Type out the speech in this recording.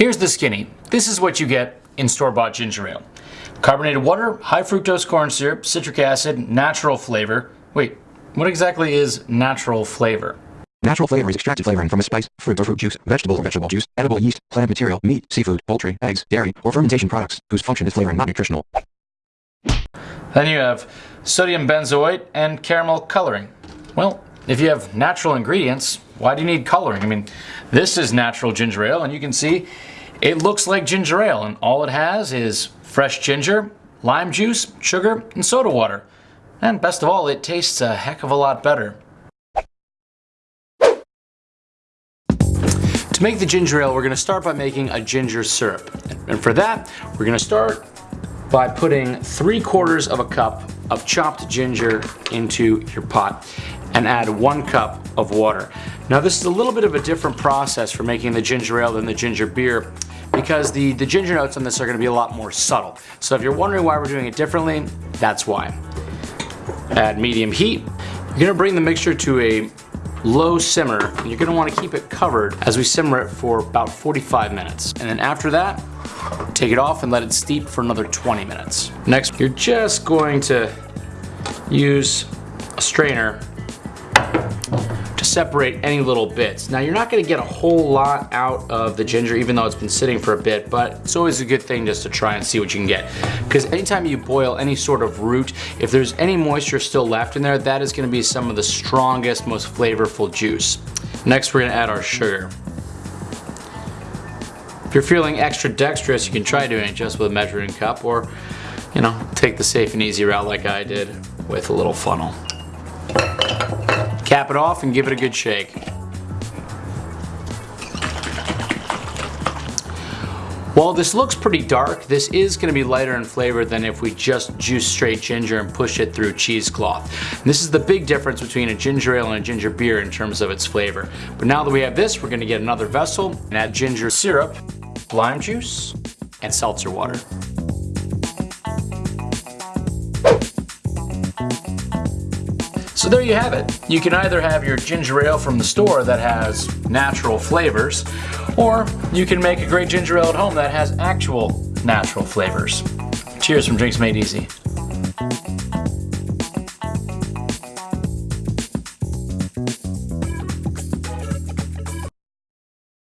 Here's the skinny. This is what you get in store-bought ginger ale. Carbonated water, high fructose corn syrup, citric acid, natural flavor. Wait, what exactly is natural flavor? Natural flavor is extracted flavoring from a spice, fruit or fruit juice, vegetable or vegetable juice, edible yeast, plant material, meat, seafood, poultry, eggs, dairy, or fermentation products, whose function is flavoring, not nutritional. Then you have sodium benzoate and caramel coloring. Well, if you have natural ingredients, why do you need coloring? I mean, this is natural ginger ale, and you can see it looks like ginger ale, and all it has is fresh ginger, lime juice, sugar, and soda water. And best of all, it tastes a heck of a lot better. To make the ginger ale, we're gonna start by making a ginger syrup. And for that, we're gonna start by putting three quarters of a cup of chopped ginger into your pot and add one cup of water. Now this is a little bit of a different process for making the ginger ale than the ginger beer because the, the ginger notes on this are gonna be a lot more subtle. So if you're wondering why we're doing it differently, that's why. Add medium heat. You're gonna bring the mixture to a low simmer. You're gonna wanna keep it covered as we simmer it for about 45 minutes. And then after that, take it off and let it steep for another 20 minutes. Next, you're just going to use a strainer to separate any little bits. Now you're not gonna get a whole lot out of the ginger even though it's been sitting for a bit, but it's always a good thing just to try and see what you can get. Because anytime you boil any sort of root, if there's any moisture still left in there, that is gonna be some of the strongest, most flavorful juice. Next we're gonna add our sugar. If you're feeling extra dexterous, you can try doing it just with a measuring cup or, you know, take the safe and easy route like I did with a little funnel. Cap it off and give it a good shake. While this looks pretty dark, this is going to be lighter in flavor than if we just juice straight ginger and push it through cheesecloth. This is the big difference between a ginger ale and a ginger beer in terms of its flavor. But now that we have this, we're going to get another vessel and add ginger syrup lime juice, and seltzer water. So there you have it. You can either have your ginger ale from the store that has natural flavors, or you can make a great ginger ale at home that has actual natural flavors. Cheers from Drinks Made Easy.